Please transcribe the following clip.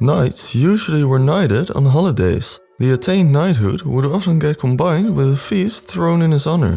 Knights usually were knighted on holidays. The attained knighthood would often get combined with a feast thrown in his honor.